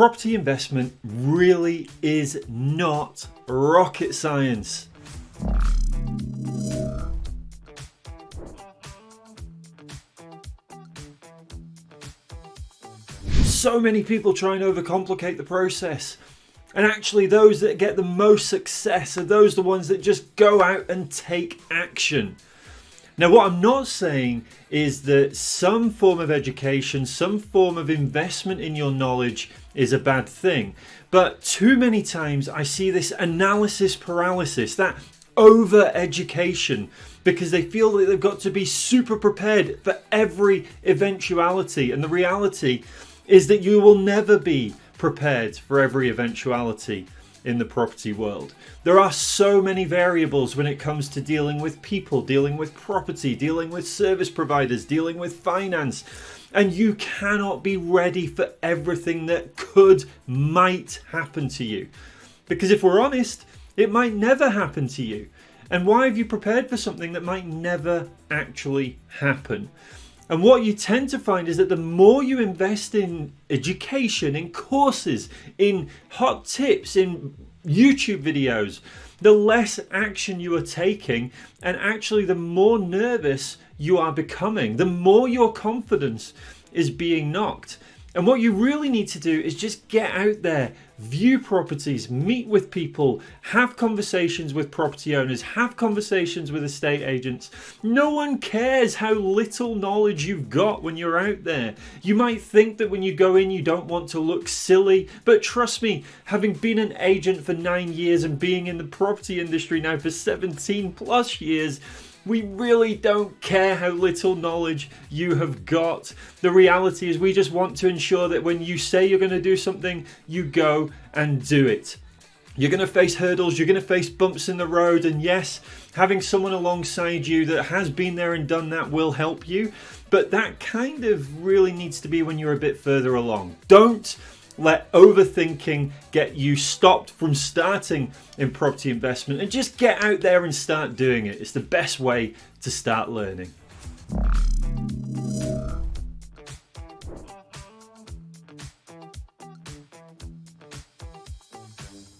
property investment really is not rocket science. So many people try and overcomplicate the process. And actually those that get the most success are those the ones that just go out and take action. Now what I'm not saying is that some form of education, some form of investment in your knowledge is a bad thing. But too many times I see this analysis paralysis, that over education because they feel that they've got to be super prepared for every eventuality and the reality is that you will never be prepared for every eventuality in the property world. There are so many variables when it comes to dealing with people, dealing with property, dealing with service providers, dealing with finance, and you cannot be ready for everything that could, might happen to you. Because if we're honest, it might never happen to you. And why have you prepared for something that might never actually happen? And what you tend to find is that the more you invest in education, in courses, in hot tips, in YouTube videos, the less action you are taking and actually the more nervous you are becoming, the more your confidence is being knocked. And what you really need to do is just get out there, view properties, meet with people, have conversations with property owners, have conversations with estate agents. No one cares how little knowledge you've got when you're out there. You might think that when you go in you don't want to look silly, but trust me, having been an agent for nine years and being in the property industry now for 17 plus years, we really don't care how little knowledge you have got. The reality is we just want to ensure that when you say you're going to do something, you go and do it. You're going to face hurdles, you're going to face bumps in the road, and yes, having someone alongside you that has been there and done that will help you, but that kind of really needs to be when you're a bit further along. Don't let overthinking get you stopped from starting in property investment and just get out there and start doing it. It's the best way to start learning.